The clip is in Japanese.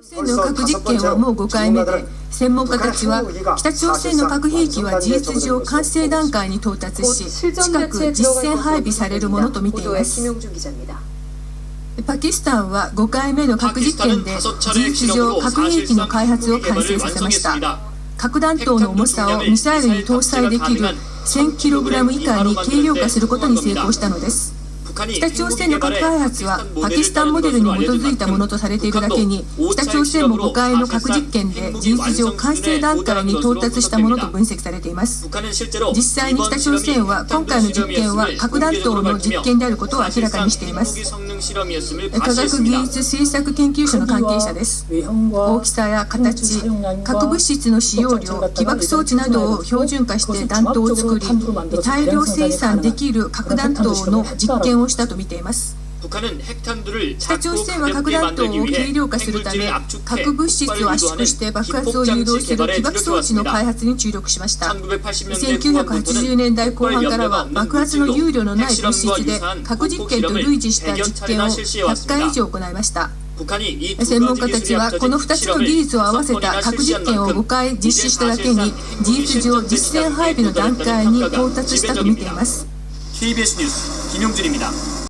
北朝鮮の核実験はもう5回目で専門家たちは北朝鮮の核兵器は事実上完成段階に到達し近く実戦配備されるものと見ています。パキスタンは5回目の核実験で事実上核兵器の開発を完成させました。核弾頭の重さをミサイルに搭載できる 1000kg 以下に軽量化することに成功したのです北朝鮮の核開発はパキスタンモデルに基づいたものとされているだけに北朝鮮も5回の核実験で事実上完成段階に到達したものと分析されています。実際に北朝鮮は今回の実験は核弾頭の実験であることを明らかにしています。科学技術政策研究所の関係者です大きさや形核物質の使用量起爆装置などを標準化して弾頭を作り大量生産できる核弾頭の実験をしたと見ています。北朝鮮は核弾頭を軽量化するため核物質を圧縮して爆発を誘導する起爆装置の開発に注力しました。1980年代後半からは爆発の憂慮のない物質で核実験と類似した実験を100回以上行いました。専門家たちはこの2つの技術を合わせた核実験を5回実施しただけに事実上実戦配備の段階に到達したと見ています KBS 뉴스 김용준입니다.